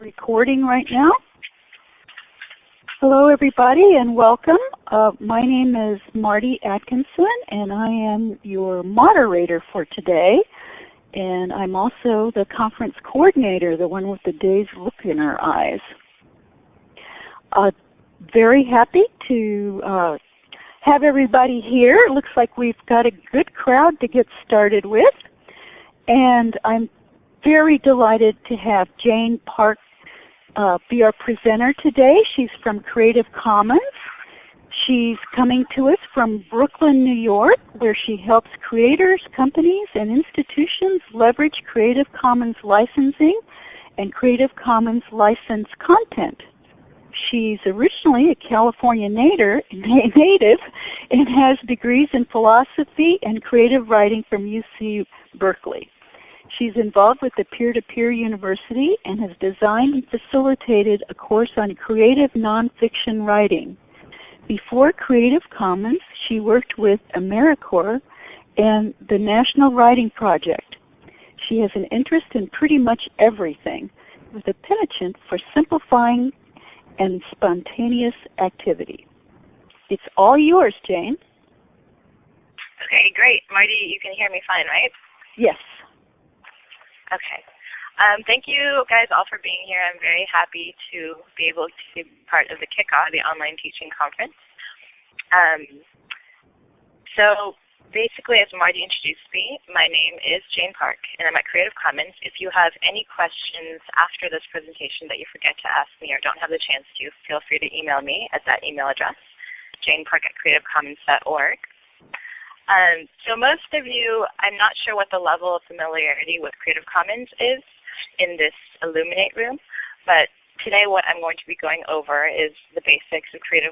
recording right now. Hello everybody and welcome. Uh, my name is Marty Atkinson and I am your moderator for today. And I'm also the conference coordinator, the one with the dazed look in her eyes. Uh, very happy to uh, have everybody here. It looks like we've got a good crowd to get started with. And I'm very delighted to have Jane Park uh, be our presenter today. She's from Creative Commons. She's coming to us from Brooklyn, New York, where she helps creators, companies, and institutions leverage Creative Commons licensing and Creative Commons licensed content. She's originally a California native, native and has degrees in philosophy and creative writing from UC Berkeley. She's involved with the Peer-to-Peer University and has designed and facilitated a course on creative nonfiction writing. Before Creative Commons, she worked with AmeriCorps and the National Writing Project. She has an interest in pretty much everything, with a penchant for simplifying and spontaneous activity. It's all yours, Jane. Okay, great. Marty, you can hear me fine, right? Yes. Okay. Um, thank you guys all for being here. I'm very happy to be able to be part of the kickoff of the online teaching conference. Um, so basically, as Marty introduced me, my name is Jane Park, and I'm at Creative Commons. If you have any questions after this presentation that you forget to ask me or don't have the chance to, feel free to email me at that email address, janepark at creativecommons.org. Um, so most of you, I'm not sure what the level of familiarity with Creative Commons is in this Elluminate room, but today what I'm going to be going over is the basics of Creative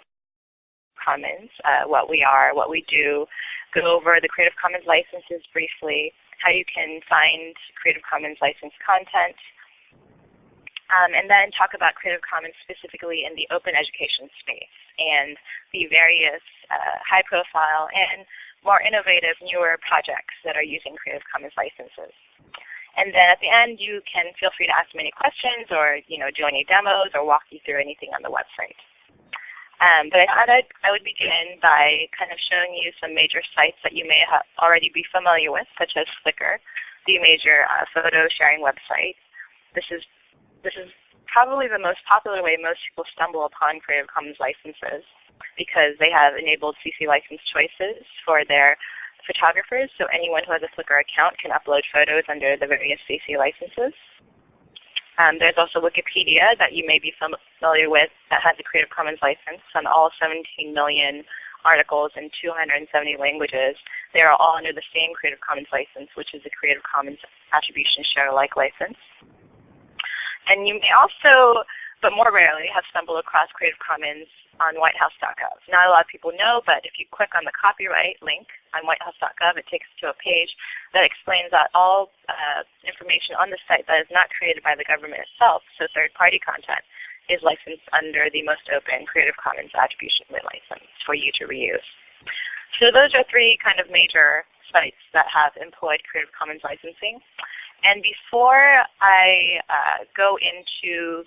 Commons, uh, what we are, what we do, go over the Creative Commons licenses briefly, how you can find Creative Commons licensed content, um, and then talk about Creative Commons specifically in the open education space and the various uh, high profile and more innovative, newer projects that are using Creative Commons licenses. And then at the end, you can feel free to ask me any questions or you know, do any demos or walk you through anything on the website. Um, but I thought I'd, I would begin by kind of showing you some major sites that you may already be familiar with, such as Flickr, the major uh, photo sharing website. This is, this is probably the most popular way most people stumble upon Creative Commons licenses because they have enabled CC license choices for their photographers, so anyone who has a Flickr account can upload photos under the various CC licenses. Um, there's also Wikipedia that you may be familiar with that has a Creative Commons license on all 17 million articles in 270 languages. They are all under the same Creative Commons license, which is a Creative Commons Attribution Share Alike license. And you may also but more rarely have stumbled across Creative Commons on whitehouse.gov. Not a lot of people know, but if you click on the copyright link on whitehouse.gov, it takes you to a page that explains that all uh, information on the site that is not created by the government itself, so third-party content, is licensed under the most open Creative Commons Attribution License for you to reuse. So those are three kind of major sites that have employed Creative Commons licensing. And before I uh, go into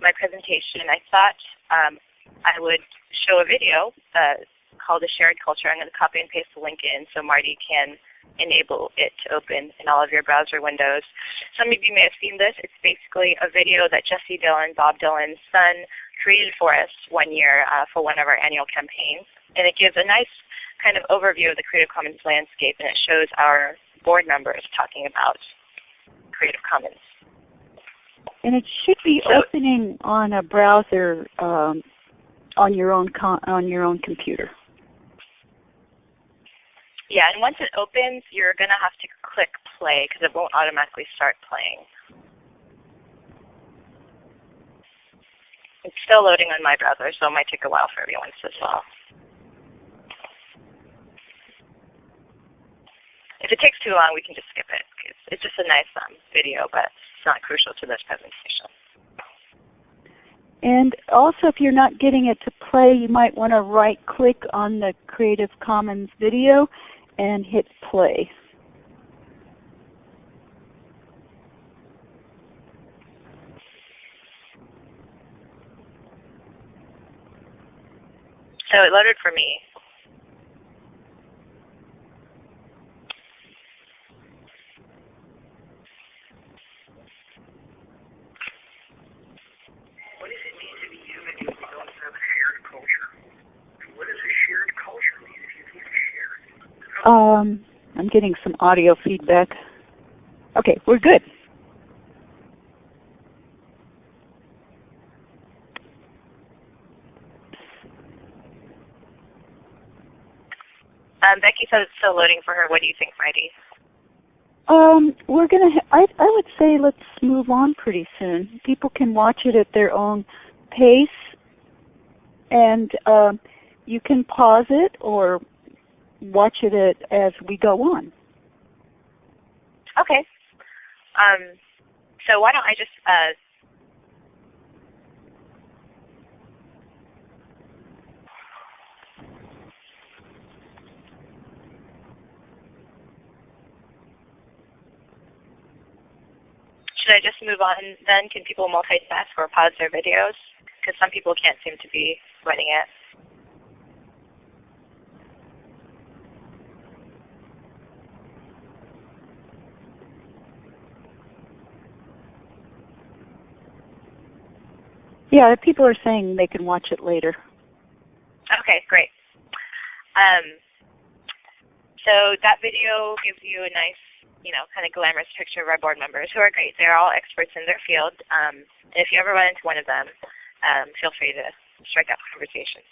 my presentation, I thought um, I would show a video uh, called A Shared Culture. I'm going to copy and paste the link in so Marty can enable it to open in all of your browser windows. Some of you may have seen this. It's basically a video that Jesse Dylan, Bob Dylan's son, created for us one year uh, for one of our annual campaigns. And it gives a nice kind of overview of the Creative Commons landscape, and it shows our board members talking about Creative Commons. And it should be opening on a browser um, on your own on your own computer. Yeah, and once it opens, you're going to have to click play because it won't automatically start playing. It's still loading on my browser, so it might take a while for everyone's as well. If it takes too long, we can just skip it. It's just a nice um, video, but it's not crucial to this presentation. And also, if you're not getting it to play, you might want to right click on the Creative Commons video and hit play. So it loaded for me. Um, I'm getting some audio feedback. Okay, we're good. Um, Becky says it's still loading for her. What do you think, Marty? Um, we're gonna. Ha- I I would say let's move on pretty soon. People can watch it at their own pace, and um, you can pause it or watch it as we go on. Okay. Um, so why don't I just uh, should I just move on then? Can people multitask or pause their videos? Because some people can't seem to be running it. Yeah, people are saying they can watch it later. Okay, great. Um, so that video gives you a nice, you know, kind of glamorous picture of our board members who are great. They're all experts in their field. Um, and if you ever run into one of them, um, feel free to strike up a conversation.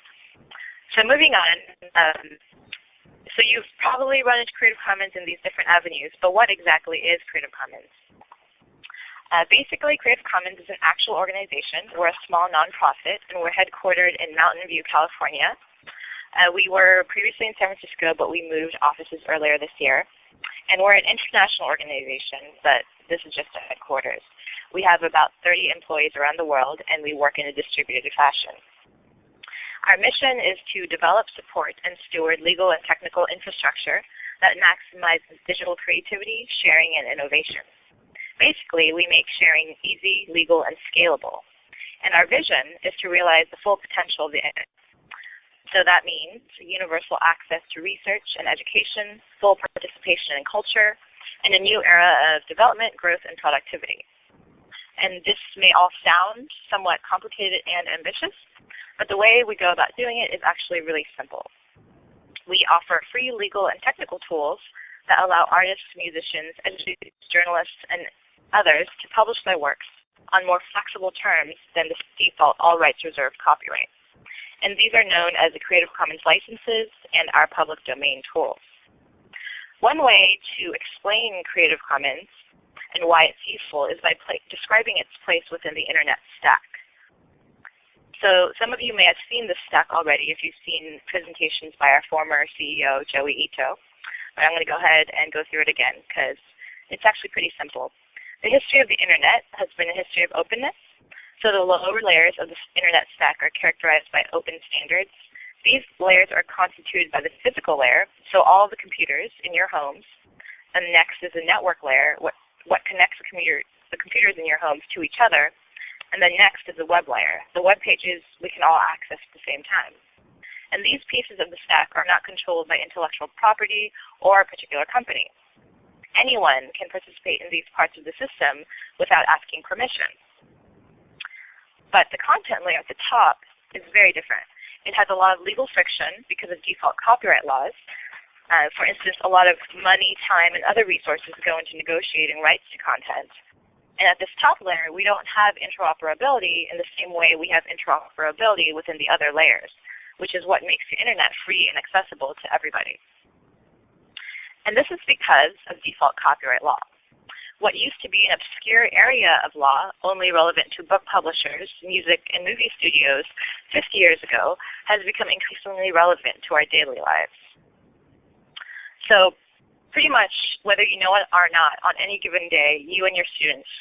So moving on, um, so you've probably run into Creative Commons in these different avenues, but what exactly is Creative Commons? Uh, basically, Creative Commons is an actual organization. We're a small nonprofit, and we're headquartered in Mountain View, California. Uh, we were previously in San Francisco, but we moved offices earlier this year. And we're an international organization, but this is just a headquarters. We have about 30 employees around the world, and we work in a distributed fashion. Our mission is to develop, support, and steward legal and technical infrastructure that maximizes digital creativity, sharing, and innovation. Basically, we make sharing easy, legal, and scalable. And our vision is to realize the full potential of the internet. So that means universal access to research and education, full participation in culture, and a new era of development, growth, and productivity. And this may all sound somewhat complicated and ambitious, but the way we go about doing it is actually really simple. We offer free legal and technical tools that allow artists, musicians, educators, journalists, and others to publish their works on more flexible terms than the default all rights reserved copyright. And these are known as the Creative Commons licenses and our public domain tools. One way to explain Creative Commons and why it's useful is by describing its place within the internet stack. So some of you may have seen this stack already if you've seen presentations by our former CEO, Joi Ito. But I'm going to go ahead and go through it again because it's actually pretty simple. The history of the internet has been a history of openness. So the lower layers of the internet stack are characterized by open standards. These layers are constituted by the physical layer, so all the computers in your homes. And next is the network layer, what, what connects the, the computers in your homes to each other. And then next is the web layer, the web pages we can all access at the same time. And these pieces of the stack are not controlled by intellectual property or a particular company. Anyone can participate in these parts of the system without asking permission. But the content layer at the top is very different. It has a lot of legal friction because of default copyright laws. Uh, for instance, a lot of money, time, and other resources go into negotiating rights to content. And at this top layer, we don't have interoperability in the same way we have interoperability within the other layers, which is what makes the internet free and accessible to everybody. And this is because of default copyright law. What used to be an obscure area of law, only relevant to book publishers, music, and movie studios 50 years ago, has become increasingly relevant to our daily lives. So pretty much, whether you know it or not, on any given day, you and your students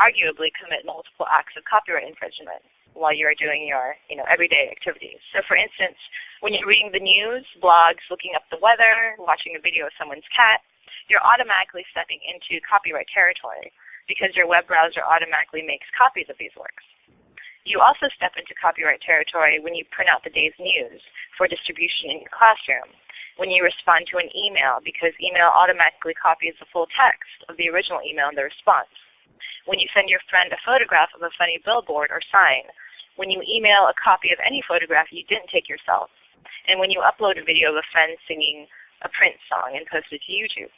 arguably commit multiple acts of copyright infringement while you are doing your you know, everyday activities. So for instance, when you're reading the news, blogs, looking up the weather, watching a video of someone's cat, you're automatically stepping into copyright territory because your web browser automatically makes copies of these works. You also step into copyright territory when you print out the day's news for distribution in your classroom, when you respond to an email because email automatically copies the full text of the original email in the response, when you send your friend a photograph of a funny billboard or sign, when you email a copy of any photograph you didn't take yourself, and when you upload a video of a friend singing a Prince song and post it to YouTube.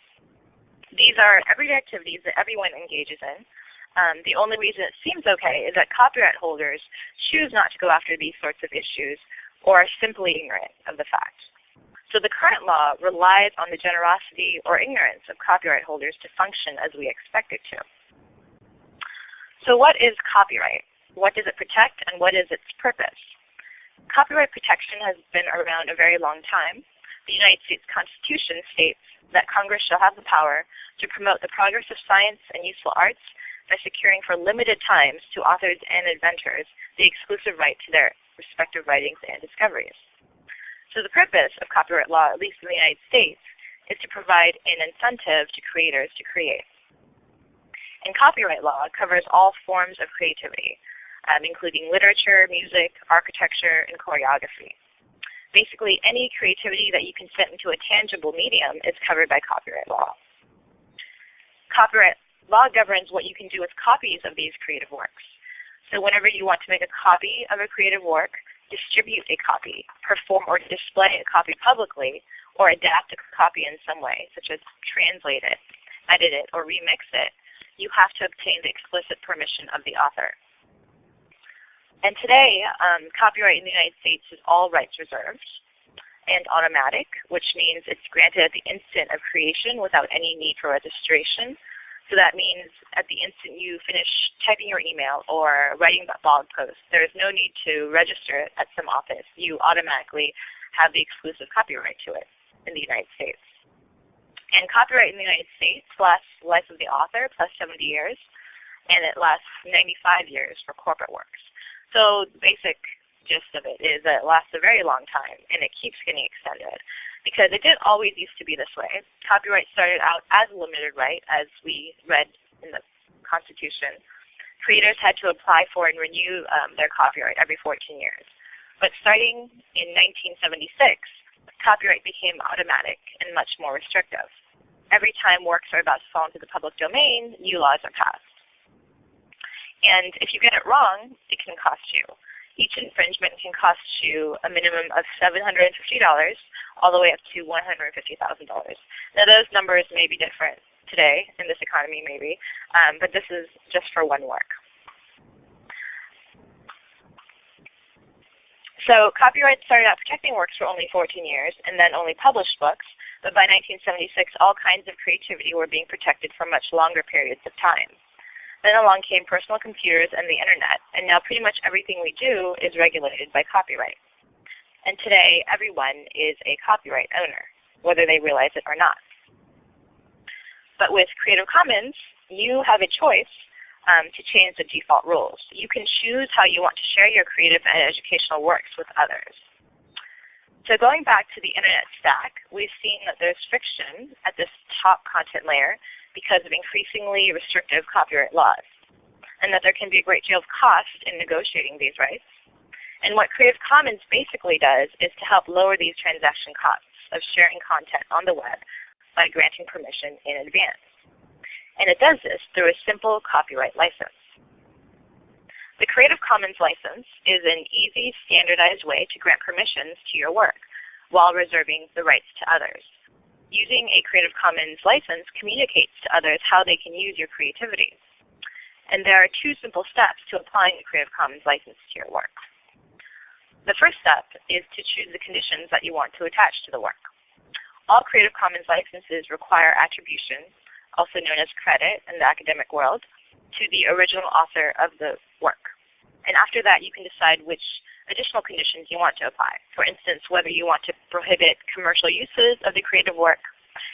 These are everyday activities that everyone engages in, um, the only reason it seems okay is that copyright holders choose not to go after these sorts of issues or are simply ignorant of the fact. So the current law relies on the generosity or ignorance of copyright holders to function as we expect it to. So what is copyright? What does it protect and what is its purpose? Copyright protection has been around a very long time. The United States Constitution states that Congress shall have the power to promote the progress of science and useful arts by securing for limited times to authors and inventors the exclusive right to their respective writings and discoveries. So the purpose of copyright law, at least in the United States, is to provide an incentive to creators to create. And copyright law covers all forms of creativity, um, including literature, music, architecture, and choreography. Basically, any creativity that you can fit into a tangible medium is covered by copyright law. Copyright Law governs what you can do with copies of these creative works. So whenever you want to make a copy of a creative work, distribute a copy, perform or display a copy publicly, or adapt a copy in some way, such as translate it, edit it, or remix it, you have to obtain the explicit permission of the author. And today, um, copyright in the United States is all rights reserved and automatic, which means it's granted at the instant of creation without any need for registration so that means at the instant you finish typing your email or writing that blog post, there is no need to register it at some office. You automatically have the exclusive copyright to it in the United States. And copyright in the United States lasts life of the author plus 70 years, and it lasts 95 years for corporate works. So the basic gist of it is that it lasts a very long time, and it keeps getting extended because it didn't always used to be this way. Copyright started out as a limited right, as we read in the Constitution. Creators had to apply for and renew um, their copyright every 14 years. But starting in 1976, copyright became automatic and much more restrictive. Every time works are about to fall into the public domain, new laws are passed. And if you get it wrong, it can cost you. Each infringement can cost you a minimum of $750 all the way up to $150,000. Now those numbers may be different today in this economy maybe, um, but this is just for one work. So copyright started out protecting works for only 14 years and then only published books, but by 1976 all kinds of creativity were being protected for much longer periods of time. Then along came personal computers and the internet, and now pretty much everything we do is regulated by copyright. And today, everyone is a copyright owner, whether they realize it or not. But with Creative Commons, you have a choice um, to change the default rules. You can choose how you want to share your creative and educational works with others. So going back to the internet stack, we've seen that there's friction at this top content layer because of increasingly restrictive copyright laws, and that there can be a great deal of cost in negotiating these rights. And what Creative Commons basically does is to help lower these transaction costs of sharing content on the web by granting permission in advance. And it does this through a simple copyright license. The Creative Commons license is an easy, standardized way to grant permissions to your work while reserving the rights to others. Using a Creative Commons license communicates to others how they can use your creativity. And there are two simple steps to applying a Creative Commons license to your work. The first step is to choose the conditions that you want to attach to the work. All Creative Commons licenses require attribution, also known as credit in the academic world, to the original author of the work. And after that, you can decide which additional conditions you want to apply. For instance, whether you want to prohibit commercial uses of the creative work,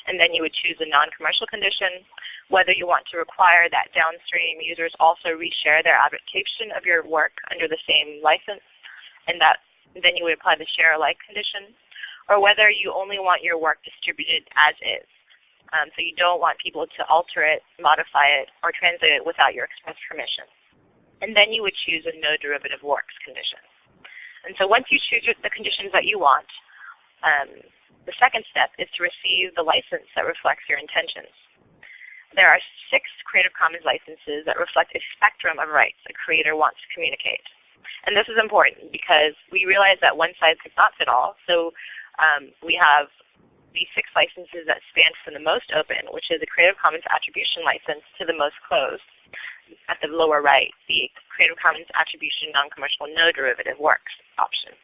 and then you would choose a non-commercial condition, whether you want to require that downstream users also reshare their adaptation of your work under the same license, and that then you would apply the share alike condition, or whether you only want your work distributed as is. Um, so you don't want people to alter it, modify it, or translate it without your express permission. and then you would choose a no derivative works condition. And so once you choose the conditions that you want, um, the second step is to receive the license that reflects your intentions. There are six Creative Commons licenses that reflect a spectrum of rights a creator wants to communicate. And this is important because we realize that one size does not fit all. So um, we have these six licenses that span from the most open, which is a Creative Commons Attribution license, to the most closed, at the lower right, the Creative Commons Attribution Non-Commercial No Derivative Works option.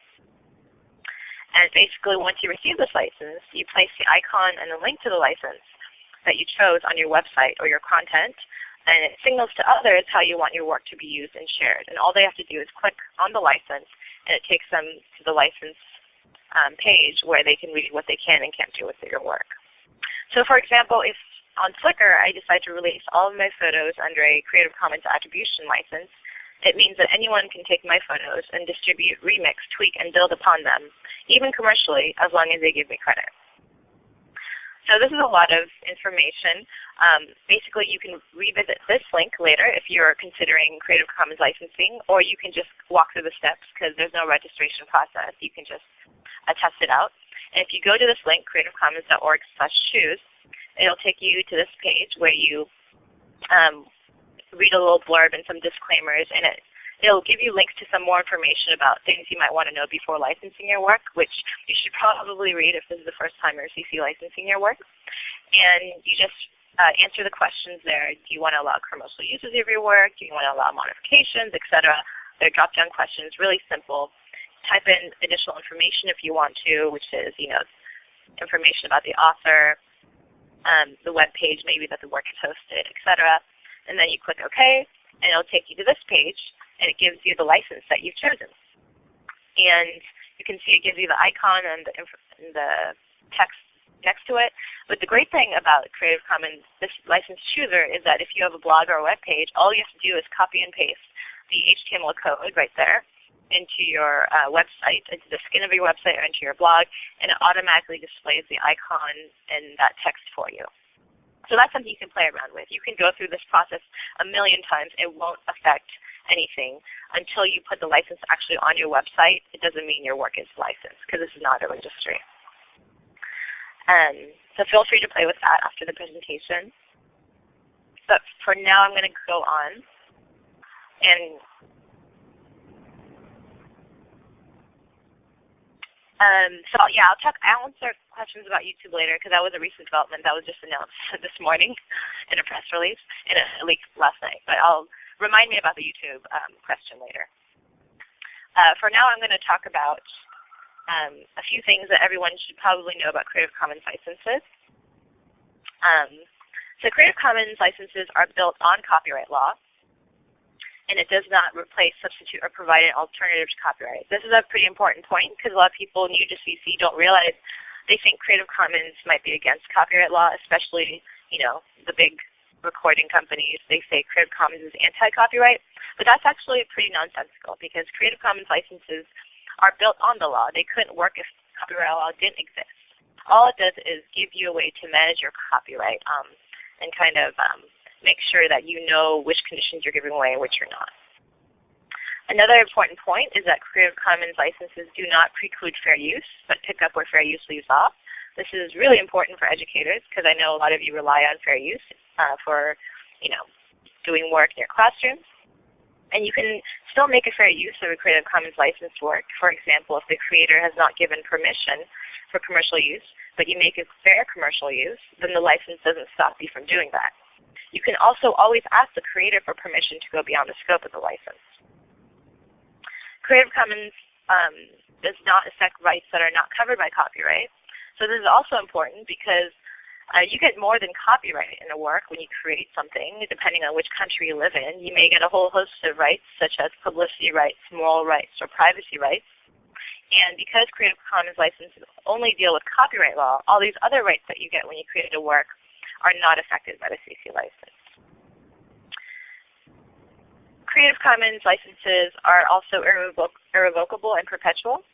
And basically, once you receive this license, you place the icon and the link to the license that you chose on your website or your content, and it signals to others how you want your work to be used and shared. And all they have to do is click on the license, and it takes them to the license um, page where they can read what they can and can't do with your work. So for example, if on Flickr I decide to release all of my photos under a Creative Commons attribution license, it means that anyone can take my photos and distribute, remix, tweak, and build upon them, even commercially, as long as they give me credit. So this is a lot of information. Um, basically, you can revisit this link later if you're considering Creative Commons licensing, or you can just walk through the steps because there's no registration process. You can just uh, test it out. And if you go to this link, creativecommons.org slash choose, it'll take you to this page where you um, read a little blurb and some disclaimers, and it it'll give you links to some more information about things you might want to know before licensing your work, which you should probably read if this is the first time you're CC licensing your work. And you just uh, answer the questions there. Do you want to allow commercial uses of your work? Do you want to allow modifications, etc.? They're drop-down questions, really simple. Type in additional information if you want to, which is, you know, information about the author, um, the web page maybe that the work is hosted, etc and then you click OK, and it'll take you to this page, and it gives you the license that you've chosen. And you can see it gives you the icon and the, and the text next to it. But the great thing about Creative Commons, this license chooser, is that if you have a blog or a web page, all you have to do is copy and paste the HTML code right there into your uh, website, into the skin of your website or into your blog, and it automatically displays the icon and that text for you. So that's something you can play around with. You can go through this process a million times. It won't affect anything until you put the license actually on your website. It doesn't mean your work is licensed because this is not a registry. Um, so feel free to play with that after the presentation. But for now, I'm going to go on and Um, so yeah, I'll talk. I'll answer questions about YouTube later because that was a recent development that was just announced this morning in a press release in a leak last night. But I'll remind me about the YouTube um, question later. Uh, for now, I'm going to talk about um, a few things that everyone should probably know about Creative Commons licenses. Um, so Creative Commons licenses are built on copyright law and it does not replace, substitute, or provide an alternative to copyright. This is a pretty important point because a lot of people new to CC don't realize they think Creative Commons might be against copyright law, especially, you know, the big recording companies. They say Creative Commons is anti-copyright, but that's actually pretty nonsensical because Creative Commons licenses are built on the law. They couldn't work if copyright law didn't exist. All it does is give you a way to manage your copyright um, and kind of um, make sure that you know which conditions you're giving away and which you're not. Another important point is that Creative Commons licenses do not preclude fair use, but pick up where fair use leaves off. This is really important for educators because I know a lot of you rely on fair use uh, for, you know, doing work in your classrooms. And you can still make a fair use of a Creative Commons licensed work. For example, if the creator has not given permission for commercial use, but you make a fair commercial use, then the license doesn't stop you from doing that. You can also always ask the creator for permission to go beyond the scope of the license. Creative Commons um, does not affect rights that are not covered by copyright. So this is also important because uh, you get more than copyright in a work when you create something, depending on which country you live in. You may get a whole host of rights, such as publicity rights, moral rights, or privacy rights. And because Creative Commons licenses only deal with copyright law, all these other rights that you get when you create a work are not affected by the CC license. Creative Commons licenses are also irrevoc irrevocable and perpetual.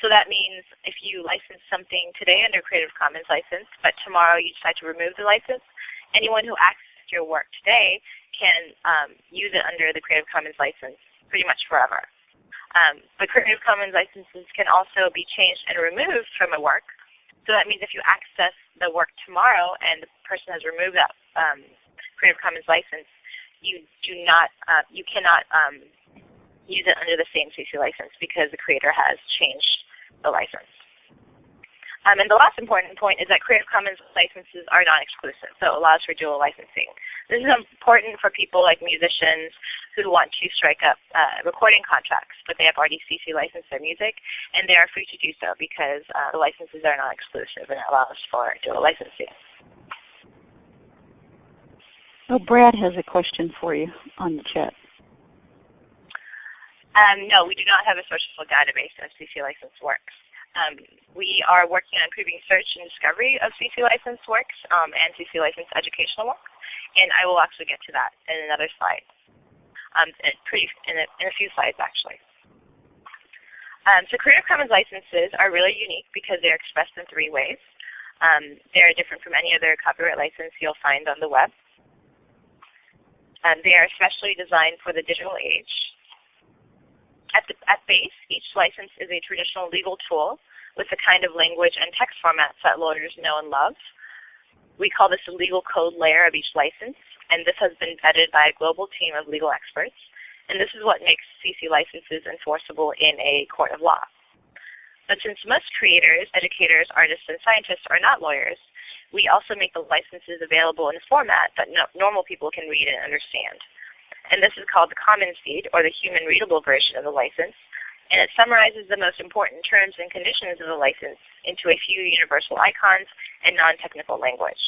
So that means if you license something today under Creative Commons license, but tomorrow you decide to remove the license, anyone who accesses your work today can um, use it under the Creative Commons license pretty much forever. Um, but Creative Commons licenses can also be changed and removed from a work. So that means if you access the work tomorrow and the person has removed that um, Creative Commons license, you do not, uh, you cannot um, use it under the same CC license because the creator has changed the license. Um, and the last important point is that Creative Commons licenses are non-exclusive, so it allows for dual licensing. This is important for people like musicians who want to strike up uh, recording contracts, but they have already CC licensed their music, and they are free to do so because uh, the licenses are non-exclusive and it allows for dual licensing. Oh, Brad has a question for you on the chat. Um, no, we do not have a searchable database of CC license works. Um, we are working on improving search and discovery of CC licensed works um, and CC licensed educational works, and I will actually get to that in another slide, um, in, pretty, in, a, in a few slides actually. Um, so Creative Commons licenses are really unique because they're expressed in three ways. Um, they're different from any other copyright license you'll find on the web. Um, they are especially designed for the digital age at, the, at base, each license is a traditional legal tool with the kind of language and text formats that lawyers know and love. We call this the legal code layer of each license, and this has been vetted by a global team of legal experts. And this is what makes CC licenses enforceable in a court of law. But since most creators, educators, artists, and scientists are not lawyers, we also make the licenses available in a format that no normal people can read and understand and this is called the Commons Deed, or the human readable version of the license, and it summarizes the most important terms and conditions of the license into a few universal icons and non-technical language.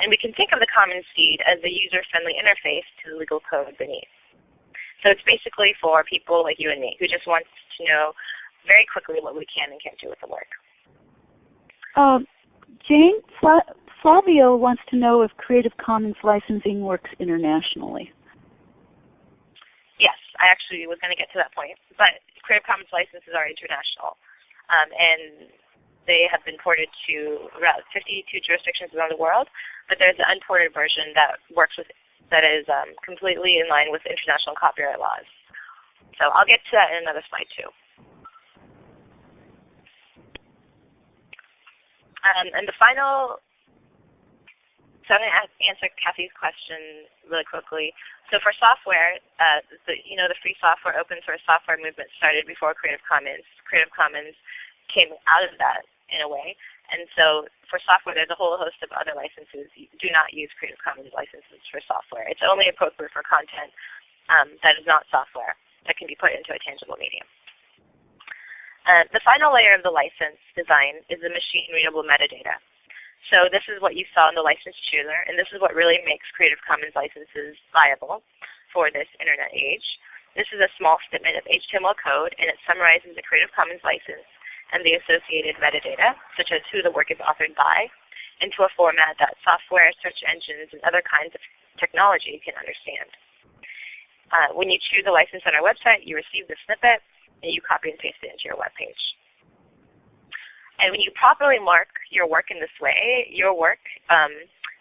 And we can think of the Commons Deed as the user-friendly interface to the legal code beneath. So it's basically for people like you and me who just want to know very quickly what we can and can't do with the work. Um, Jane, Fla Flavio wants to know if Creative Commons licensing works internationally. I actually was going to get to that point. But Creative Commons licenses are international, um, and they have been ported to around 52 jurisdictions around the world. But there's an unported version that works with that is um, completely in line with international copyright laws. So I'll get to that in another slide too. Um, and the final so I'm going to answer Kathy's question really quickly. So for software, uh, the, you know, the free software, open source software movement started before Creative Commons. Creative Commons came out of that in a way. And so for software, there's a whole host of other licenses. You do not use Creative Commons licenses for software. It's only appropriate for content um, that is not software that can be put into a tangible medium. Uh, the final layer of the license design is the machine readable metadata. So this is what you saw in the license chooser, and this is what really makes Creative Commons licenses viable for this internet age. This is a small snippet of HTML code, and it summarizes the Creative Commons license and the associated metadata, such as who the work is authored by, into a format that software, search engines, and other kinds of technology can understand. Uh, when you choose a license on our website, you receive the snippet, and you copy and paste it into your web page. And when you properly mark your work in this way, your work um,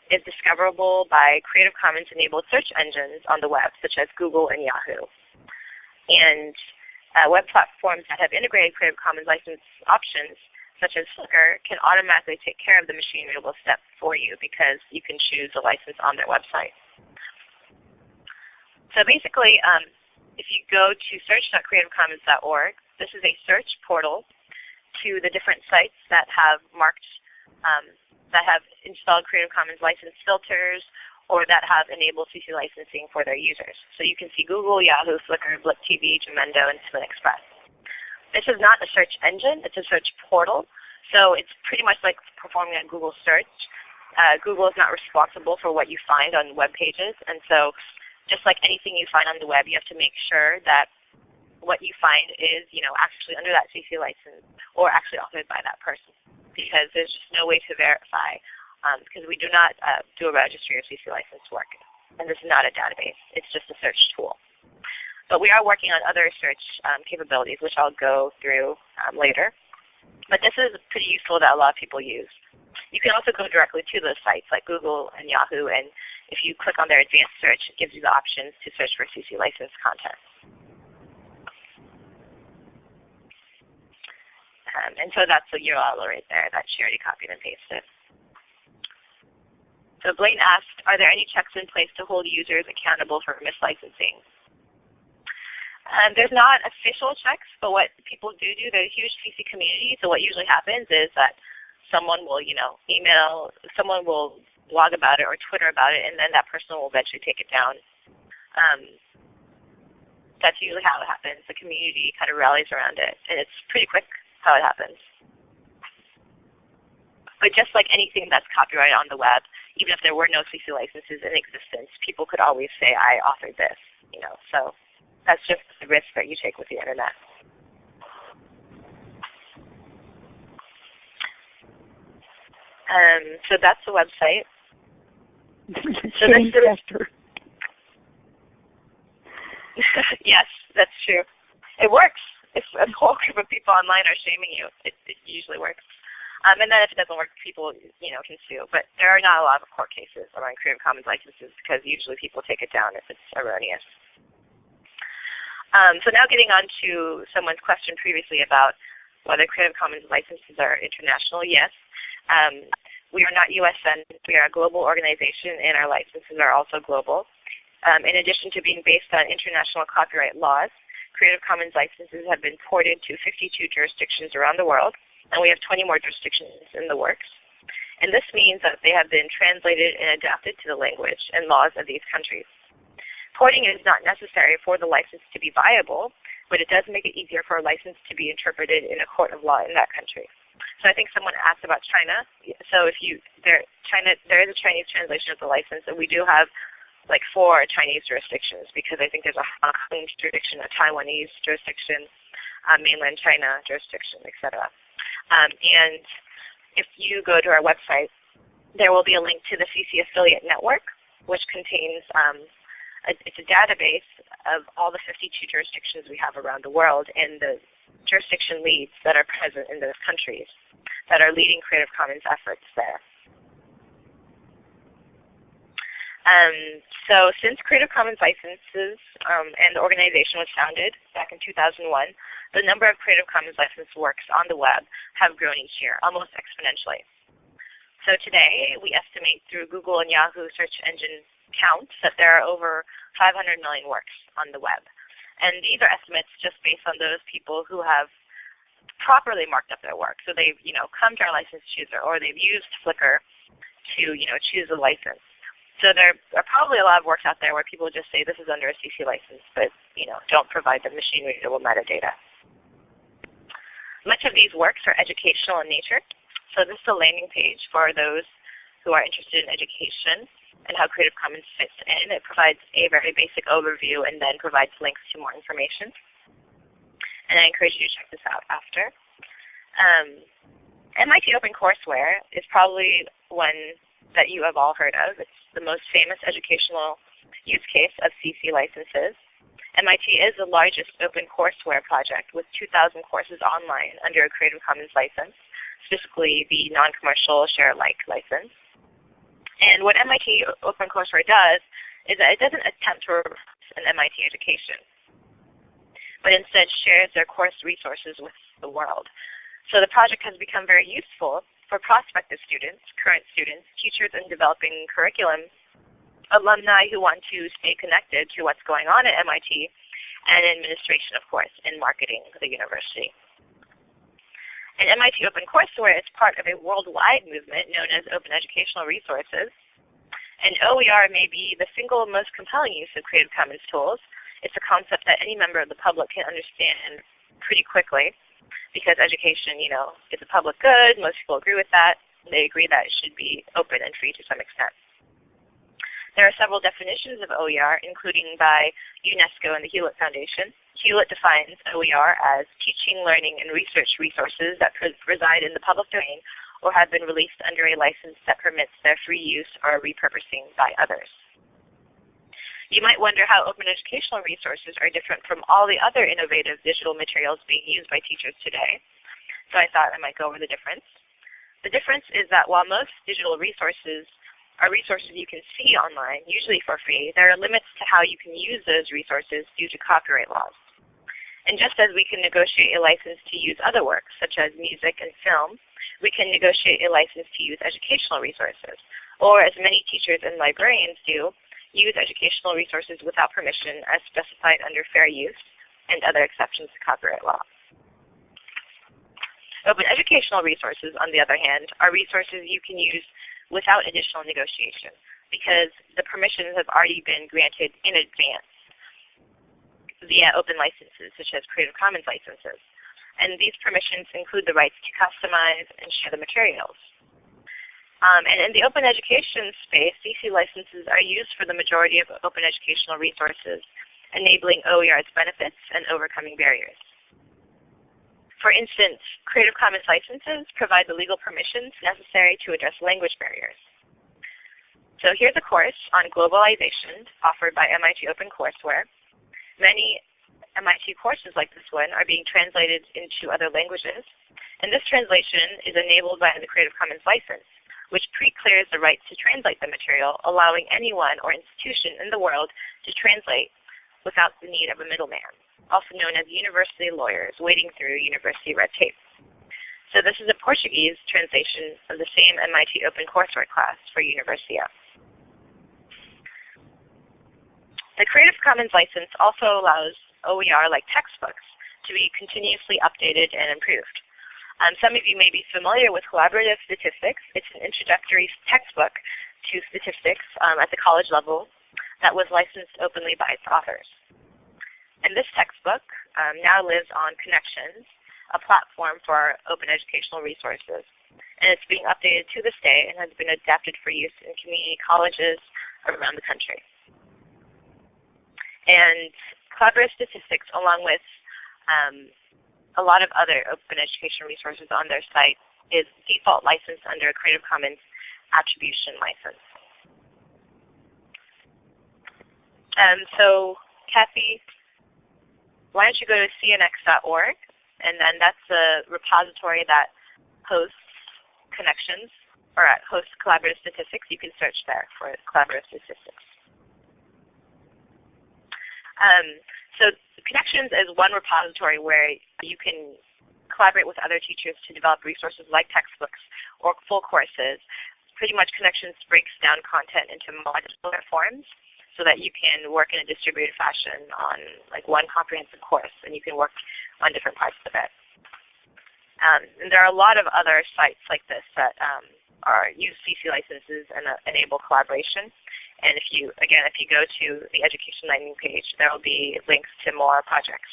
is discoverable by Creative Commons enabled search engines on the web, such as Google and Yahoo. And uh, web platforms that have integrated Creative Commons license options, such as Flickr, can automatically take care of the machine readable step for you because you can choose the license on their website. So basically, um, if you go to search.creativecommons.org, this is a search portal to the different sites that have marked, um, that have installed Creative Commons license filters or that have enabled CC licensing for their users. So you can see Google, Yahoo, Flickr, Blip TV, Jamendo, and SpinXpress. This is not a search engine, it's a search portal. So it's pretty much like performing a Google search. Uh, Google is not responsible for what you find on web pages, and so just like anything you find on the web, you have to make sure that what you find is, you know, actually under that CC license or actually authored by that person because there's just no way to verify um, because we do not uh, do a registry of CC license work. And this is not a database. It's just a search tool. But we are working on other search um, capabilities, which I'll go through um, later. But this is pretty useful that a lot of people use. You can also go directly to those sites like Google and Yahoo, and if you click on their advanced search, it gives you the options to search for CC licensed content. Um, and so that's the URL right there that she already copied and pasted. So Blaine asked, are there any checks in place to hold users accountable for mislicensing? Um, there's not official checks, but what people do do, there's a huge CC community, so what usually happens is that someone will, you know, email, someone will blog about it or Twitter about it, and then that person will eventually take it down. Um, that's usually how it happens. The community kind of rallies around it, and it's pretty quick how it happens. But just like anything that's copyrighted on the web, even if there were no CC licenses in existence, people could always say, I authored this, you know. So that's just the risk that you take with the internet. Um, so that's the website. so that's yes, that's true. It works if a whole group of people online are shaming you, it, it usually works. Um, and then if it doesn't work, people you know can sue. But there are not a lot of court cases around Creative Commons licenses because usually people take it down if it's erroneous. Um, so now getting on to someone's question previously about whether Creative Commons licenses are international. Yes, um, we are not USN. We are a global organization, and our licenses are also global. Um, in addition to being based on international copyright laws, Creative Commons licenses have been ported to 52 jurisdictions around the world, and we have 20 more jurisdictions in the works. And this means that they have been translated and adapted to the language and laws of these countries. Porting is not necessary for the license to be viable, but it does make it easier for a license to be interpreted in a court of law in that country. So I think someone asked about China. So if you there China there is a Chinese translation of the license, and we do have like for Chinese jurisdictions because I think there's a Hong Kong jurisdiction, a Taiwanese jurisdiction, mainland China jurisdiction, etc. Um, and if you go to our website, there will be a link to the CC Affiliate Network, which contains um, a, it's a database of all the 52 jurisdictions we have around the world and the jurisdiction leads that are present in those countries that are leading Creative Commons efforts there. Um, so since Creative Commons licenses um, and the organization was founded back in 2001, the number of Creative Commons licensed works on the web have grown each year, almost exponentially. So today, we estimate through Google and Yahoo search engine counts that there are over 500 million works on the web. And these are estimates just based on those people who have properly marked up their work. So they've, you know, come to our license chooser or they've used Flickr to, you know, choose a license. So there are probably a lot of works out there where people just say this is under a CC license, but you know don't provide the machine readable metadata. Much of these works are educational in nature, so this is a landing page for those who are interested in education and how Creative Commons fits in. It provides a very basic overview and then provides links to more information. And I encourage you to check this out after. Um, MIT OpenCourseWare is probably one that you have all heard of. It's the most famous educational use case of CC licenses. MIT is the largest open courseware project with 2,000 courses online under a Creative Commons license, specifically the non-commercial share-alike license. And what MIT OpenCourseWare does is that it doesn't attempt to replace an MIT education, but instead shares their course resources with the world. So the project has become very useful for prospective students, current students, teachers in developing curriculum, alumni who want to stay connected to what's going on at MIT, and administration, of course, in marketing the university. And MIT OpenCourseWare is part of a worldwide movement known as Open Educational Resources. And OER may be the single most compelling use of Creative Commons tools. It's a concept that any member of the public can understand pretty quickly because education, you know, is a public good. Most people agree with that. They agree that it should be open and free to some extent. There are several definitions of OER, including by UNESCO and the Hewlett Foundation. Hewlett defines OER as teaching, learning, and research resources that reside in the public domain or have been released under a license that permits their free use or repurposing by others. You might wonder how open educational resources are different from all the other innovative digital materials being used by teachers today. So I thought I might go over the difference. The difference is that while most digital resources are resources you can see online, usually for free. There are limits to how you can use those resources due to copyright laws. And just as we can negotiate a license to use other works, such as music and film, we can negotiate a license to use educational resources, or as many teachers and librarians do, use educational resources without permission as specified under fair use and other exceptions to copyright law. Open educational resources, on the other hand, are resources you can use without additional negotiation because the permissions have already been granted in advance via open licenses such as Creative Commons licenses. And these permissions include the rights to customize and share the materials. Um, and in the open education space, CC licenses are used for the majority of open educational resources, enabling OER's benefits and overcoming barriers. For instance, Creative Commons licenses provide the legal permissions necessary to address language barriers. So here's a course on globalization offered by MIT OpenCourseWare. Many MIT courses like this one are being translated into other languages, and this translation is enabled by the Creative Commons license, which pre-clears the rights to translate the material, allowing anyone or institution in the world to translate without the need of a middleman also known as university lawyers, wading through university red tape. So this is a Portuguese translation of the same MIT OpenCourseWare class for Universia. The Creative Commons license also allows OER like textbooks to be continuously updated and improved. Um, some of you may be familiar with Collaborative Statistics. It's an introductory textbook to statistics um, at the college level that was licensed openly by its authors. And this textbook um, now lives on Connexions, a platform for open educational resources. And it's being updated to this day and has been adapted for use in community colleges around the country. And Collaborative Statistics, along with um, a lot of other open education resources on their site, is default licensed under a Creative Commons attribution license. Um, so Kathy why don't you go to cnx.org, and then that's the repository that hosts connexions or hosts collaborative statistics. You can search there for collaborative statistics. Um, so Connexions is one repository where you can collaborate with other teachers to develop resources like textbooks or full courses. Pretty much Connexions breaks down content into modular forms so that you can work in a distributed fashion on like one comprehensive course and you can work on different parts of it. Um, and there are a lot of other sites like this that um, are use CC licenses and uh, enable collaboration. And if you, again, if you go to the education landing page, there will be links to more projects.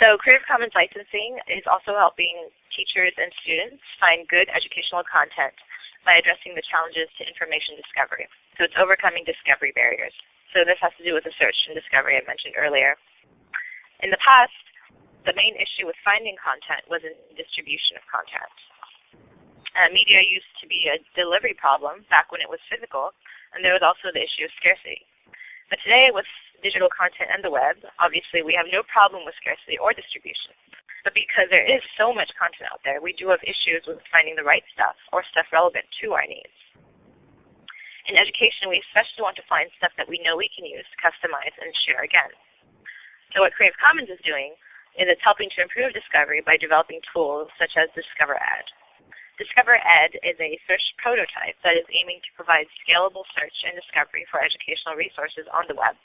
So Creative Commons licensing is also helping teachers and students find good educational content by addressing the challenges to information discovery. So it's overcoming discovery barriers. So this has to do with the search and discovery I mentioned earlier. In the past, the main issue with finding content was in distribution of content. Uh, media used to be a delivery problem back when it was physical, and there was also the issue of scarcity. But today, with digital content and the web, obviously we have no problem with scarcity or distribution. But because there is so much content out there, we do have issues with finding the right stuff or stuff relevant to our needs. In education, we especially want to find stuff that we know we can use, customize, and share again. So what Creative Commons is doing is it's helping to improve discovery by developing tools such as DiscoverEd. DiscoverEd is a search prototype that is aiming to provide scalable search and discovery for educational resources on the web.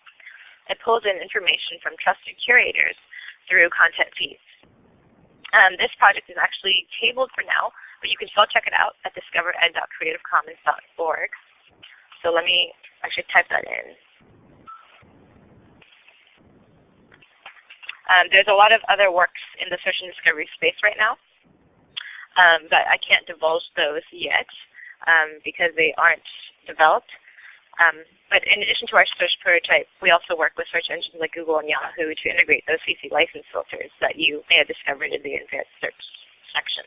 It pulls in information from trusted curators through content feeds. Um, this project is actually tabled for now, but you can still check it out at discovered.creativecommons.org. So let me actually type that in. Um, there's a lot of other works in the search and discovery space right now, um, but I can't divulge those yet um, because they aren't developed. Um, but in addition to our search prototype, we also work with search engines like Google and Yahoo to integrate those CC license filters that you may have discovered in the advanced search section.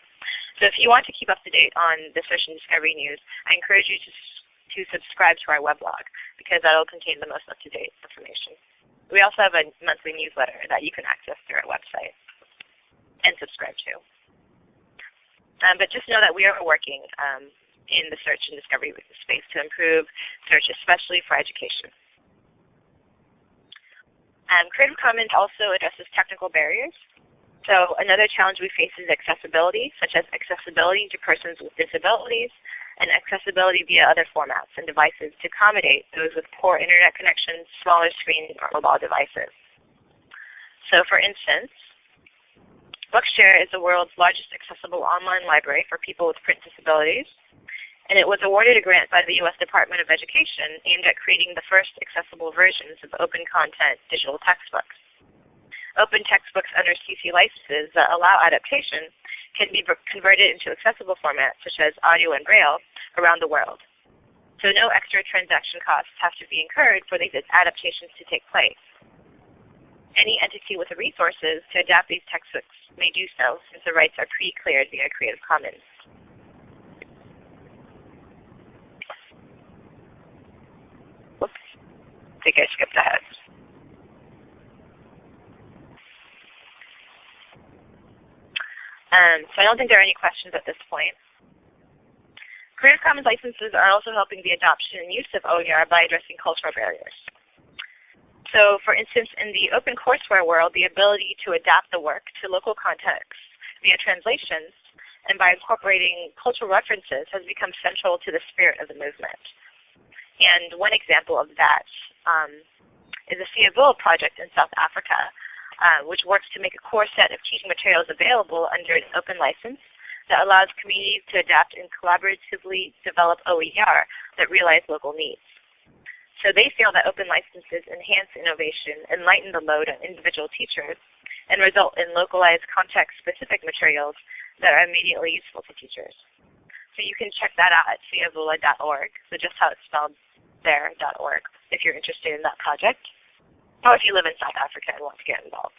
So if you want to keep up to date on the search and discovery news, I encourage you to, to subscribe to our weblog because that will contain the most up-to-date information. We also have a monthly newsletter that you can access through our website and subscribe to. Um, but just know that we are working um, in the search and discovery space to improve search, especially for education. Um, Creative Commons also addresses technical barriers. So another challenge we face is accessibility, such as accessibility to persons with disabilities and accessibility via other formats and devices to accommodate those with poor internet connections, smaller screens, or mobile devices. So for instance, Bookshare is the world's largest accessible online library for people with print disabilities, and it was awarded a grant by the U.S. Department of Education aimed at creating the first accessible versions of open content digital textbooks. Open textbooks under CC licenses that allow adaptation can be converted into accessible formats such as audio and braille around the world. So no extra transaction costs have to be incurred for these adaptations to take place. Any entity with the resources to adapt these textbooks may do so since the rights are pre-cleared via Creative Commons. Whoops, I think I skipped ahead. Um, so I don't think there are any questions at this point. Creative Commons licenses are also helping the adoption and use of OER by addressing cultural barriers. So for instance, in the open courseware world, the ability to adapt the work to local contexts via translations and by incorporating cultural references has become central to the spirit of the movement. And one example of that um, is the Siyavula project in South Africa, uh, which works to make a core set of teaching materials available under an open license that allows communities to adapt and collaboratively develop OER that realize local needs. So they feel that open licenses enhance innovation and lighten the load on individual teachers and result in localized context-specific materials that are immediately useful to teachers. So you can check that out at siyavula.org, so just how it's spelled there, .org, if you're interested in that project, or if you live in South Africa and want to get involved.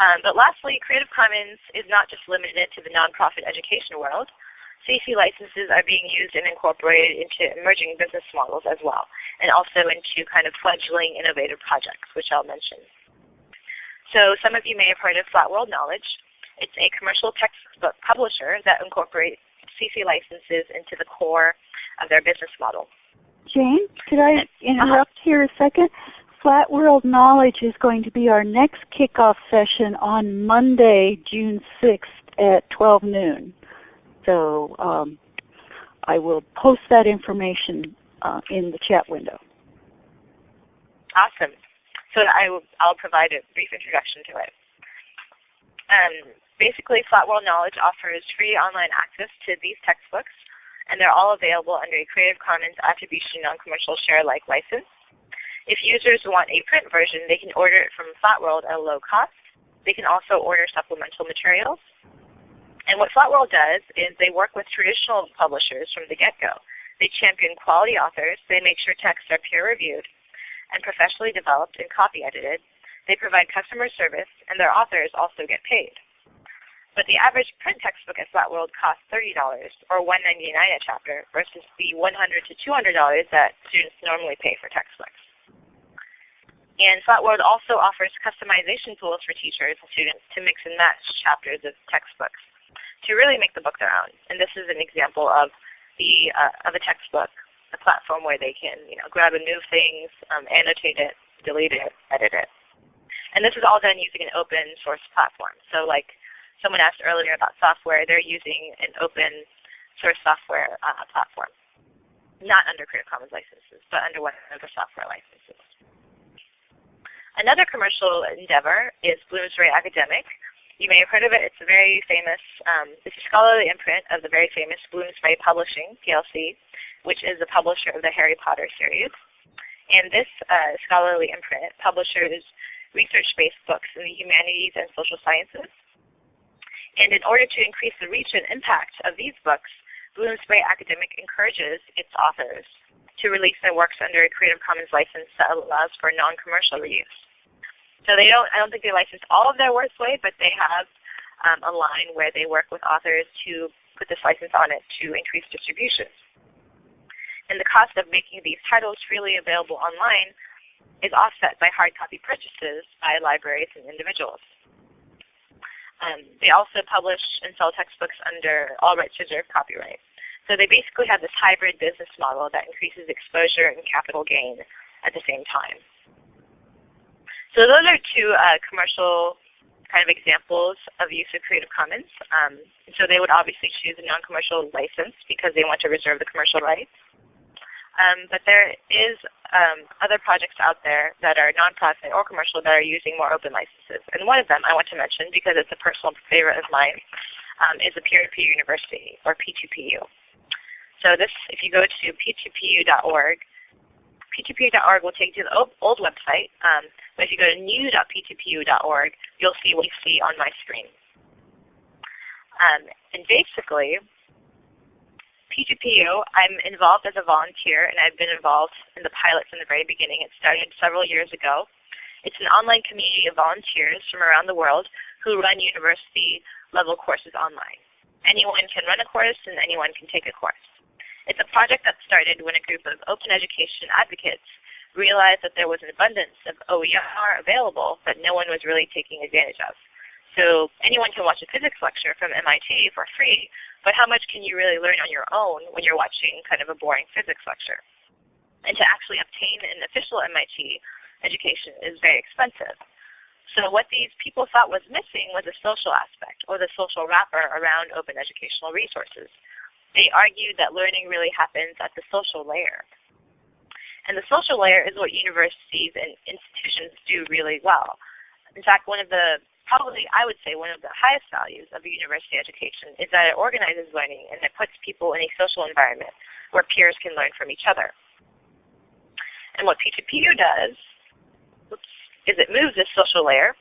Um, but lastly, Creative Commons is not just limited to the nonprofit education world. CC licenses are being used and incorporated into emerging business models as well, and also into kind of fledgling innovative projects, which I'll mention. So some of you may have heard of Flat World Knowledge. It's a commercial textbook publisher that incorporates CC licenses into the core of their business model. Jane, could I interrupt uh -huh. here a second? Flat World Knowledge is going to be our next kickoff session on Monday, June 6th at 12 noon. So um, I will post that information uh, in the chat window. Awesome. So I will, I'll provide a brief introduction to it. Um, basically, Flat World Knowledge offers free online access to these textbooks, and they're all available under a Creative Commons Attribution Non-Commercial Share Alike license. If users want a print version, they can order it from Flat World at a low cost. They can also order supplemental materials. And what Flatworld does is they work with traditional publishers from the get-go. They champion quality authors. They make sure texts are peer-reviewed and professionally developed and copy-edited. They provide customer service, and their authors also get paid. But the average print textbook at Flatworld costs $30 or $1.99 a chapter versus the $100 to $200 that students normally pay for textbooks. And Flatworld also offers customization tools for teachers and students to mix and match chapters of textbooks to really make the book their own. And this is an example of the uh, of a textbook, a platform where they can you know grab and move things, um, annotate it, delete it, edit it. And this is all done using an open source platform. So like someone asked earlier about software, they're using an open source software uh, platform, not under Creative Commons licenses, but under one of the software licenses. Another commercial endeavor is Bloomsbury Academic, you may have heard of it. It's a very famous, um, it's a scholarly imprint of the very famous Bloomsbury Publishing, PLC, which is the publisher of the Harry Potter series. And this uh, scholarly imprint publishes research-based books in the humanities and social sciences. And in order to increase the reach and impact of these books, Bloomsbury Academic encourages its authors to release their works under a Creative Commons license that allows for non-commercial reuse. So they don't, I don't think they license all of their works away, but they have um, a line where they work with authors to put this license on it to increase distribution. And the cost of making these titles freely available online is offset by hard copy purchases by libraries and individuals. Um, they also publish and sell textbooks under all rights reserved copyright. So they basically have this hybrid business model that increases exposure and capital gain at the same time. So those are two uh, commercial kind of examples of use of Creative Commons. Um, so they would obviously choose a non-commercial license because they want to reserve the commercial rights. Um, but there is um, other projects out there that are nonprofit or commercial that are using more open licenses. And one of them I want to mention because it's a personal favorite of mine um, is a peer-to-peer university or P2PU. So this, if you go to p2pu.org, p2pu.org will take you to the old website, um, but if you go to new.p2pu.org, you'll see what you see on my screen. Um, and basically, P2PU, I'm involved as a volunteer, and I've been involved in the pilot from the very beginning. It started several years ago. It's an online community of volunteers from around the world who run university-level courses online. Anyone can run a course, and anyone can take a course. It's a project that started when a group of open education advocates realized that there was an abundance of OER available that no one was really taking advantage of. So anyone can watch a physics lecture from MIT for free, but how much can you really learn on your own when you're watching kind of a boring physics lecture? And to actually obtain an official MIT education is very expensive. So what these people thought was missing was a social aspect or the social wrapper around open educational resources. They argued that learning really happens at the social layer. And the social layer is what universities and institutions do really well. In fact, one of the probably, I would say, one of the highest values of a university education is that it organizes learning and it puts people in a social environment where peers can learn from each other. And what P2PU does oops, is it moves this social layer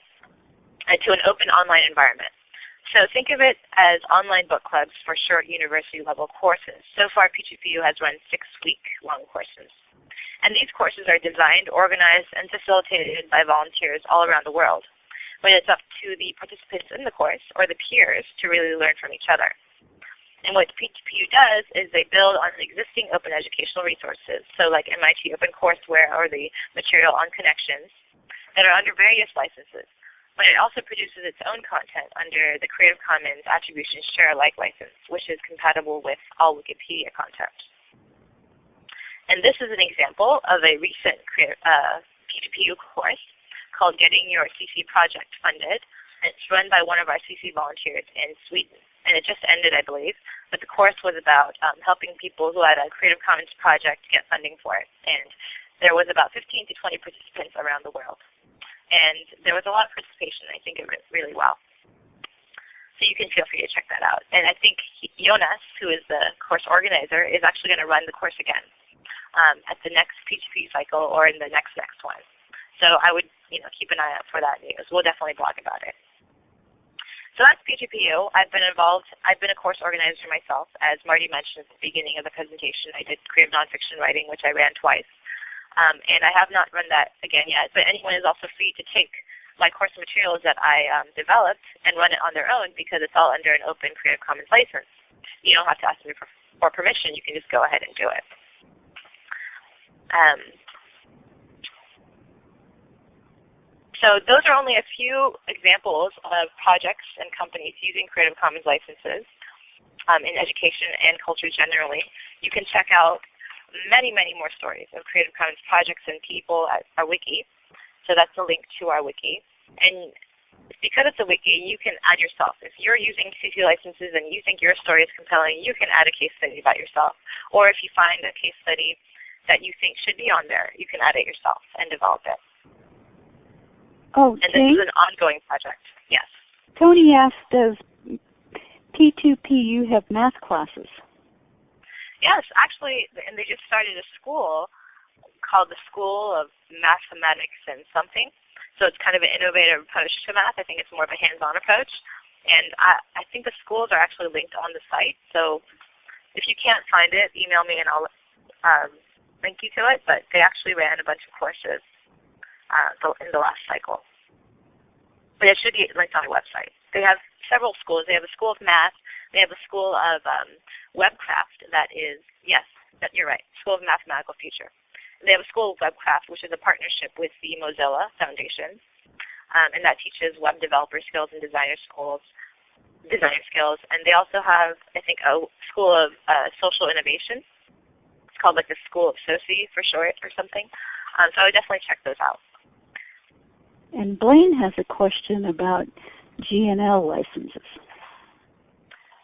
into an open online environment. So think of it as online book clubs for short university level courses. So far, P2PU has run six week long courses. And these courses are designed, organized, and facilitated by volunteers all around the world but it's up to the participants in the course or the peers to really learn from each other. And what P2PU does is they build on existing open educational resources, so like MIT OpenCourseWare or the material on Connexions that are under various licenses. But it also produces its own content under the Creative Commons Attribution Share Alike license, which is compatible with all Wikipedia content. And this is an example of a recent uh, P2PU course called Getting Your CC Project Funded. It's run by one of our CC volunteers in Sweden. And it just ended, I believe. But the course was about um, helping people who had a Creative Commons project get funding for it. And there was about 15 to 20 participants around the world. And there was a lot of participation. I think it went really well. So you can feel free to check that out. And I think Jonas, who is the course organizer, is actually going to run the course again um, at the next P2P cycle or in the next next one. So I would you know, keep an eye out for that news. We'll definitely blog about it. So that's P2PU. I've been involved, I've been a course organizer myself. As Marty mentioned at the beginning of the presentation, I did creative nonfiction writing, which I ran twice. Um, and I have not run that again yet, but anyone is also free to take my course materials that I um, developed and run it on their own because it's all under an open Creative Commons license. You don't have to ask me for, for permission. You can just go ahead and do it. Um, So those are only a few examples of projects and companies using Creative Commons licenses um, in education and culture generally. You can check out many, many more stories of Creative Commons projects and people at our wiki. So that's a link to our wiki. And because it's a wiki, you can add yourself. If you're using CC licenses and you think your story is compelling, you can add a case study about yourself. Or if you find a case study that you think should be on there, you can add it yourself and develop it. Oh, and this is an ongoing project. Yes. Tony asked, does P2PU have math classes? Yes, actually, and they just started a school called the School of Mathematics and something. So it's kind of an innovative approach to math. I think it's more of a hands-on approach. And I, I think the schools are actually linked on the site. So if you can't find it, email me and I'll um, link you to it. But they actually ran a bunch of courses uh, in the last cycle. But it should be linked on the website. They have several schools. They have a school of math. They have a school of um, webcraft that is, yes, that, you're right, School of Mathematical Future. They have a school of webcraft, which is a partnership with the Mozilla Foundation. um, and that teaches web developer skills and designer schools, designer skills. And they also have, I think, a school of uh, social innovation. It's called like the School of Soci for short or something. Um, so I would definitely check those out. And Blaine has a question about GNL licenses.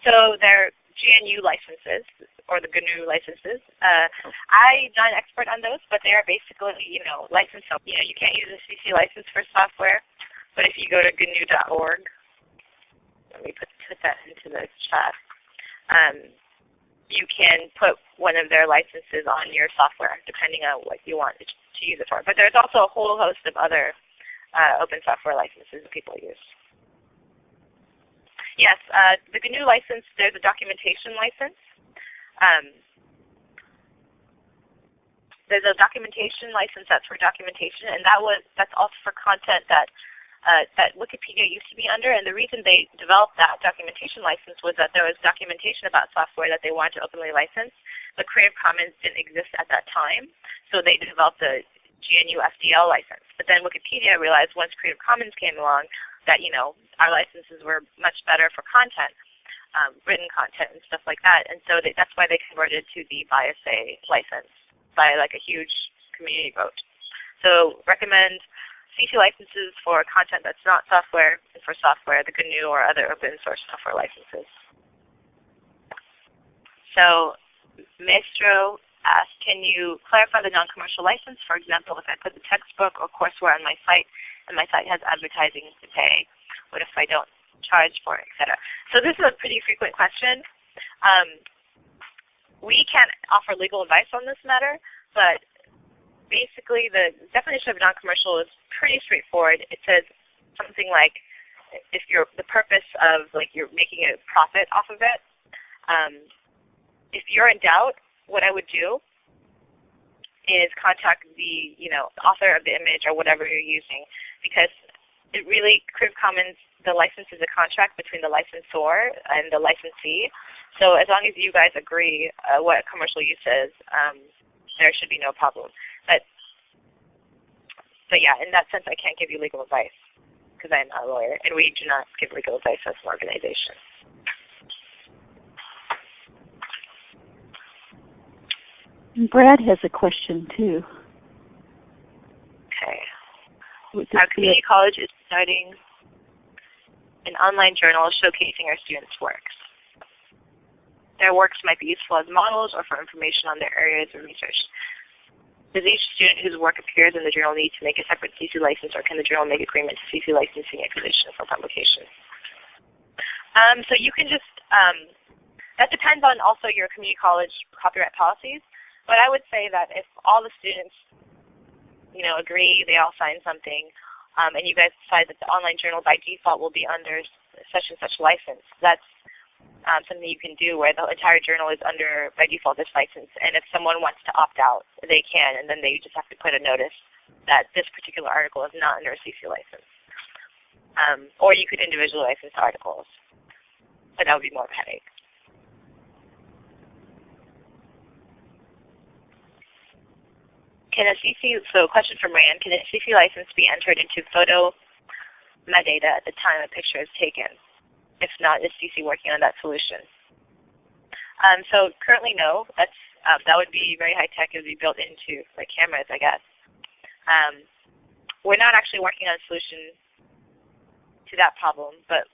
So they're GNU licenses or the GNU licenses. Uh, I'm not an expert on those, but they are basically, you know, licensed. So, you know, you can't use a CC license for software, but if you go to GNU.org, let me put, put that into the chat. Um, you can put one of their licenses on your software, depending on what you want to use it for. But there's also a whole host of other uh, open software licenses that people use. Yes, uh, the GNU license, there's a documentation license. Um, there's a documentation license that's for documentation, and that was that's also for content that uh, that Wikipedia used to be under. And the reason they developed that documentation license was that there was documentation about software that they wanted to openly license, but Creative Commons didn't exist at that time, so they developed the GNU FDL license. But then Wikipedia realized once Creative Commons came along that you know our licenses were much better for content, um, written content and stuff like that. And so they, that's why they converted to the BY-SA license by like a huge community vote. So recommend CC licenses for content that's not software, and for software, the GNU or other open source software licenses. So Maestro asked, can you clarify the non-commercial license? For example, if I put the textbook or courseware on my site and my site has advertising to pay, what if I don't charge for it, etc. So this is a pretty frequent question. Um, we can't offer legal advice on this matter, but basically the definition of non-commercial is pretty straightforward. It says something like if you're the purpose of like you're making a profit off of it. Um, if you're in doubt, what I would do is contact the you know author of the image or whatever you're using because it really Creative Commons the license is a contract between the licensor and the licensee. So as long as you guys agree uh, what commercial use is, um, there should be no problem. But but yeah, in that sense, I can't give you legal advice because I'm not a lawyer, and we do not give legal advice as an organization. Brad has a question too. Okay. Our community college is starting an online journal showcasing our students' works. Their works might be useful as models or for information on their areas of research. Does each student whose work appears in the journal need to make a separate CC license, or can the journal make agreement to CC licensing a for publication? Um, so you can just, um, that depends on also your community college copyright policies, but I would say that if all the students you know, agree, they all sign something, um, and you guys decide that the online journal by default will be under such and such license. That's um, something you can do where the entire journal is under, by default, this license. And if someone wants to opt out, they can, and then they just have to put a notice that this particular article is not under a CC license. Um, or you could individually license articles, but that would be more of a headache. Can a CC, so question from Rand, can a CC license be entered into photo metadata at the time a picture is taken? If not, is CC working on that solution? Um, so currently no, that's, um, that would be very high tech. It would be built into like cameras, I guess. Um, we're not actually working on a solution to that problem, but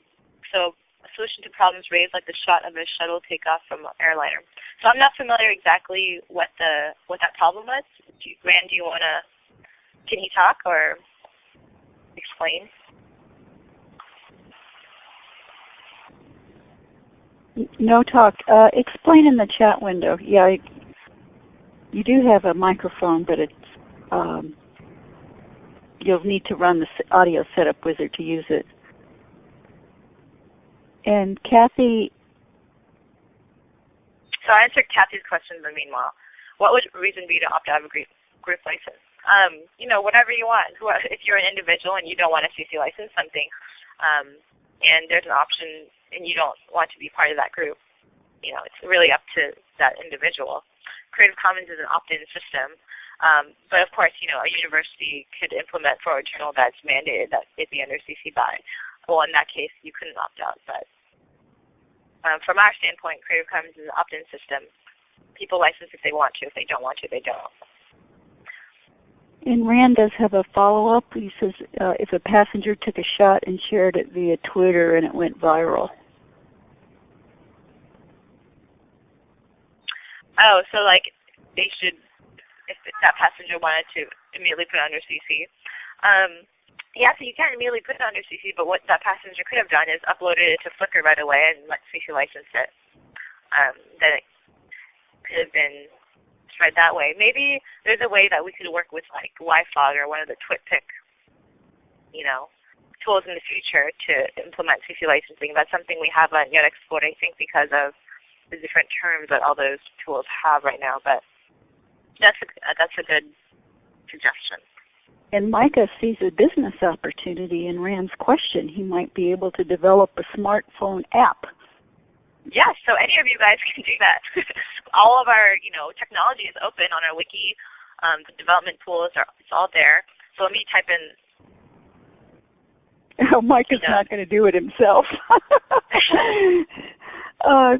so a solution to problems raised like the shot of a shuttle takeoff from an airliner. So I'm not familiar exactly what the what that problem was. Do you, Rand, do you want to? Can he talk or explain? No talk. Uh, explain in the chat window. Yeah, I, you do have a microphone, but it's um, you'll need to run the audio setup wizard to use it. And Kathy. So I answered Kathy's question in the meanwhile. What would reason be to opt out of a group, group license? Um, you know, whatever you want. If you're an individual and you don't want a CC license something, um, and there's an option and you don't want to be part of that group, you know, it's really up to that individual. Creative Commons is an opt-in system. Um, but of course, you know, a university could implement for a journal that's mandated that it be under CC BY. Well, in that case, you couldn't opt out. But um, from our standpoint, Creative Commons is an opt-in system. People license if they want to. If they don't want to, they don't. And Rand does have a follow-up. He says uh, if a passenger took a shot and shared it via Twitter and it went viral. Oh, so like they should if that passenger wanted to immediately put it under CC. Um, yeah, so you can't immediately put it under CC, but what that passenger could have done is uploaded it to Flickr right away and let CC license it. Um, then it could have been spread that way. Maybe there's a way that we could work with like yfrog or one of the TwitPic, you know, tools in the future to implement CC licensing. That's something we haven't yet explored, I think, because of the different terms that all those tools have right now. But that's a, that's a good suggestion. And Micah sees a business opportunity in Rand's question. He might be able to develop a smartphone app. Yes, so any of you guys can do that. all of our, you know, technology is open on our wiki. Um, the development tools are it's all there. So let me type in. Oh, Mike is not going to do it himself. uh,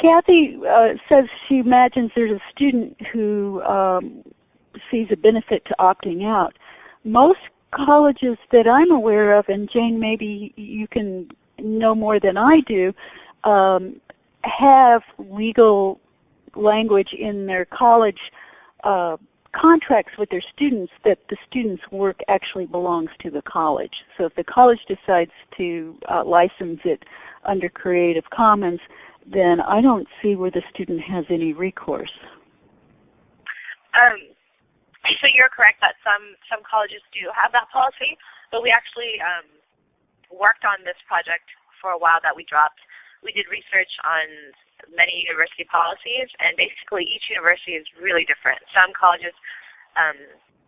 Kathy uh, says she imagines there's a student who um, sees a benefit to opting out. Most colleges that I'm aware of, and Jane, maybe you can know more than I do, um, have legal language in their college uh, contracts with their students that the students' work actually belongs to the college. So if the college decides to uh, license it under Creative Commons, then I don't see where the student has any recourse. Um, so you're correct that some some colleges do have that policy, but we actually um, worked on this project for a while that we dropped. We did research on many university policies, and basically each university is really different. Some colleges, um,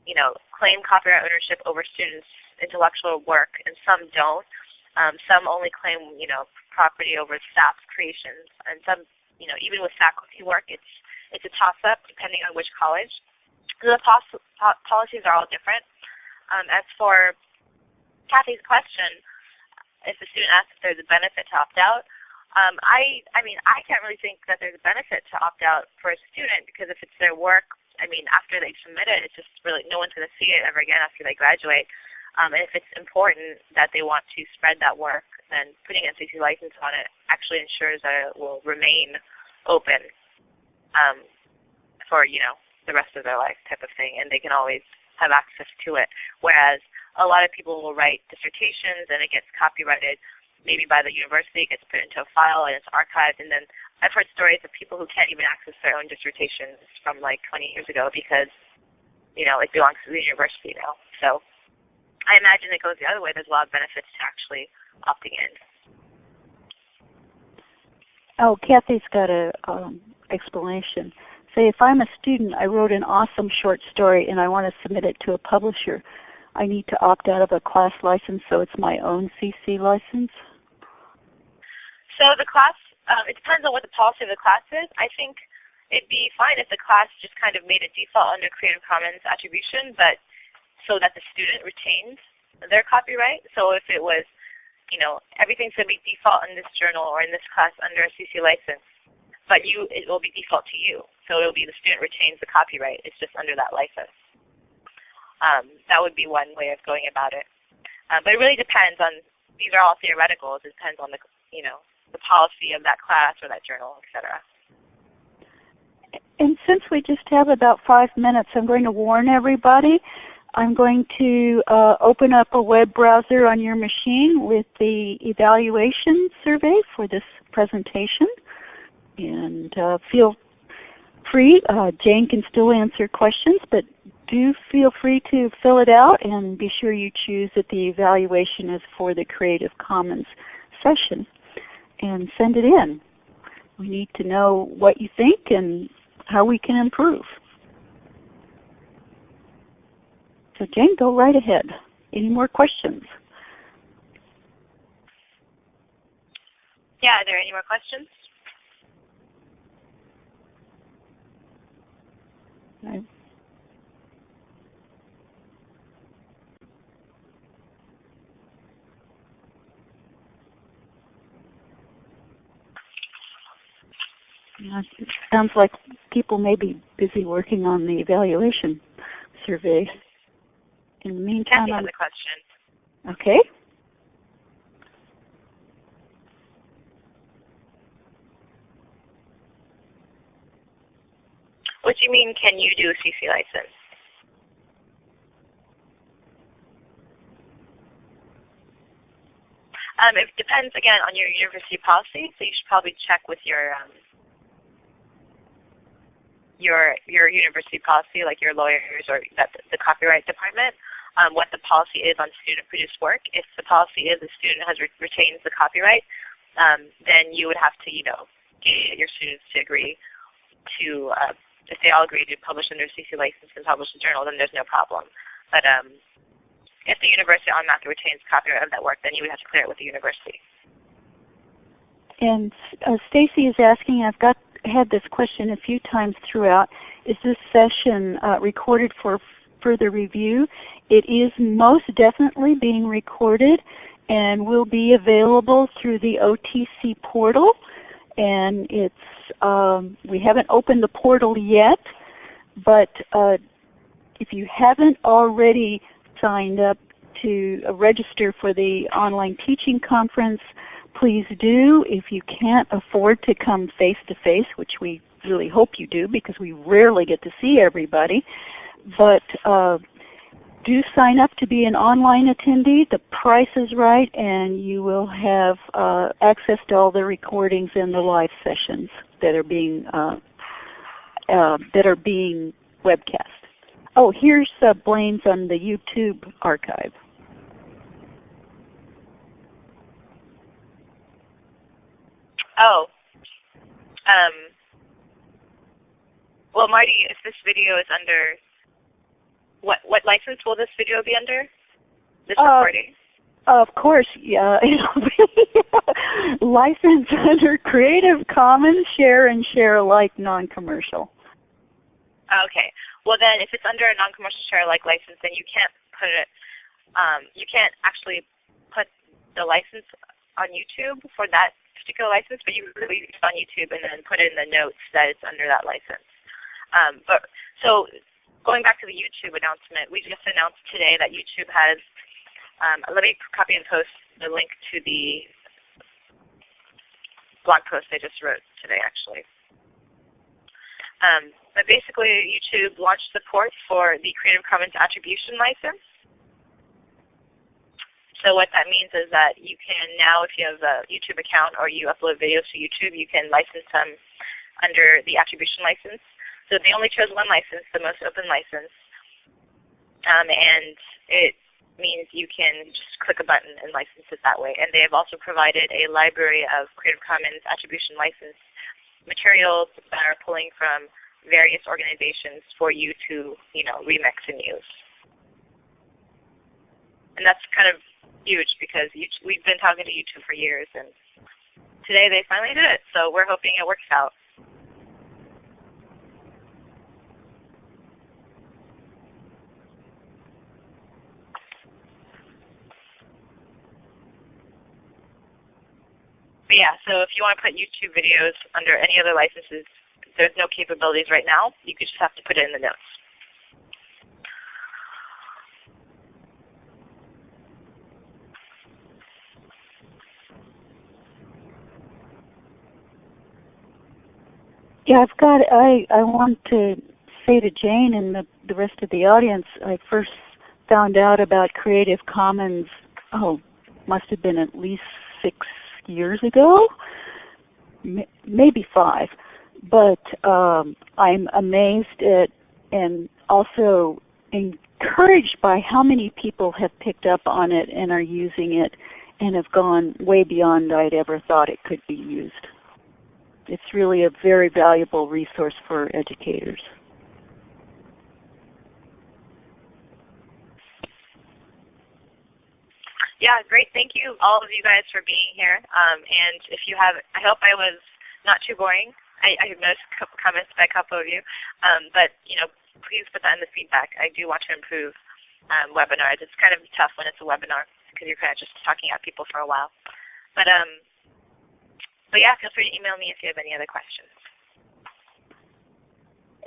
you know, claim copyright ownership over students' intellectual work, and some don't. Um, some only claim, you know, property over staff's creations, and some, you know, even with faculty work, it's it's a toss-up depending on which college. The pos- po- policies are all different. Um, as for Kathy's question, if a student asks if there's a benefit to opt out, um, I I mean I can't really think that there's a benefit to opt out for a student because if it's their work, I mean after they submit it, it's just really no one's going to see it ever again after they graduate. Um, and if it's important that they want to spread that work, then putting a CC license on it actually ensures that it will remain open um, for you know the rest of their life type of thing, and they can always have access to it. Whereas a lot of people will write dissertations and it gets copyrighted maybe by the university, it gets put into a file and it's archived, and then I've heard stories of people who can't even access their own dissertations from like 20 years ago because, you know, it belongs to the university now. So I imagine it goes the other way. There's a lot of benefits to actually opting in. Oh, Kathy's got a um, explanation. Say, if I'm a student, I wrote an awesome short story and I want to submit it to a publisher. I need to opt out of a class license, so it's my own CC license. So the class, um, it depends on what the policy of the class is. I think it'd be fine if the class just kind of made it default under Creative Commons attribution, but so that the student retains their copyright. So if it was, you know, everything's going to be default in this journal or in this class under a CC license, but you, it will be default to you. So it'll be the student retains the copyright. It's just under that license. Um, that would be one way of going about it. Um, but it really depends on. These are all theoreticals. It depends on the, you know, the policy of that class or that journal, etc. And since we just have about five minutes, I'm going to warn everybody. I'm going to uh, open up a web browser on your machine with the evaluation survey for this presentation. And uh, feel free, uh, Jane can still answer questions, but do feel free to fill it out and be sure you choose that the evaluation is for the Creative Commons session and send it in. We need to know what you think and how we can improve. So Jane, go right ahead. Any more questions? Yeah, are there any more questions? Right. It sounds like people may be busy working on the evaluation survey. In the meantime, Kathy has a question. Okay. You mean, can you do a CC license? Um, it depends again on your university policy, so you should probably check with your um, your your university policy, like your lawyers or that, the copyright department, um, what the policy is on student-produced work. If the policy is the student has re retains the copyright, um, then you would have to, you know, get your students to agree to. Uh, if they all agree to publish under CC license and publish the journal, then there's no problem. But um, if the university automatically retains copyright of that work, then you would have to clear it with the university. And uh, Stacy is asking, I've got had this question a few times throughout, is this session uh, recorded for further review? It is most definitely being recorded and will be available through the OTC portal. And it's um, we haven't opened the portal yet, but uh, if you haven't already signed up to uh, register for the online teaching conference, please do. If you can't afford to come face to face, which we really hope you do because we rarely get to see everybody, but uh, do sign up to be an online attendee. The price is right, and you will have uh, access to all the recordings and the live sessions that are being uh, uh, that are being webcast. Oh, here's uh, Blaine's on the YouTube archive. Oh. Um. Well, Marty, if this video is under what what license will this video be under? This Uh, recording. Of course, yeah, it'll be licensed under Creative Commons Share and Share Alike non-commercial. Okay. Well, then, if it's under a non-commercial share-alike license, then you can't put it. Um, you can't actually put the license on YouTube for that particular license, but you can leave it on YouTube and then put it in the notes that it's under that license. Um, but so going back to the YouTube announcement, we just announced today that YouTube has. Um, let me copy and post the link to the blog post I just wrote today, actually. Um, but basically, YouTube launched support for the Creative Commons Attribution License. So what that means is that you can now, if you have a YouTube account or you upload videos to YouTube, you can license them under the attribution license. So they only chose one license, the most open license, um, and it means you can just click a button and license it that way. And they have also provided a library of Creative Commons attribution license materials that are pulling from various organizations for you to, you know, remix and use. And that's kind of huge because we've been talking to YouTube for years, and today they finally did it. So we're hoping it works out. But yeah, so if you want to put YouTube videos under any other licenses, there's no capabilities right now. You could just have to put it in the notes. Yeah, I've got. I I want to say to Jane and the the rest of the audience. I first found out about Creative Commons. Oh, must have been at least six years ago, maybe five. But um, I'm amazed at and also encouraged by how many people have picked up on it and are using it and have gone way beyond I'd ever thought it could be used it's really a very valuable resource for educators. Yeah, great. Thank you, all of you guys, for being here. Um, and if you have, I hope I was not too boring. I, I noticed a couple comments by a couple of you. Um, but, you know, please put that in the feedback. I do want to improve um, webinars. It's kind of tough when it's a webinar because you're kind of just talking at people for a while. But um, but yeah, feel free to email me if you have any other questions.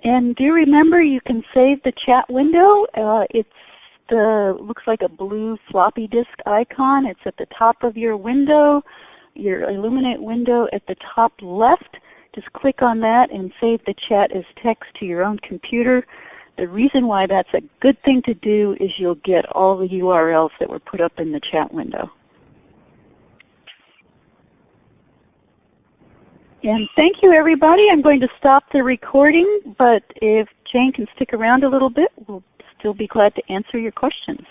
And do remember you can save the chat window. Uh, it's the looks like a blue floppy disk icon. It's at the top of your window, your Elluminate window at the top left. Just click on that and save the chat as text to your own computer. The reason why that's a good thing to do is you'll get all the URLs that were put up in the chat window. And thank you everybody. I'm going to stop the recording, but if Jane can stick around a little bit, we'll still be glad to answer your questions.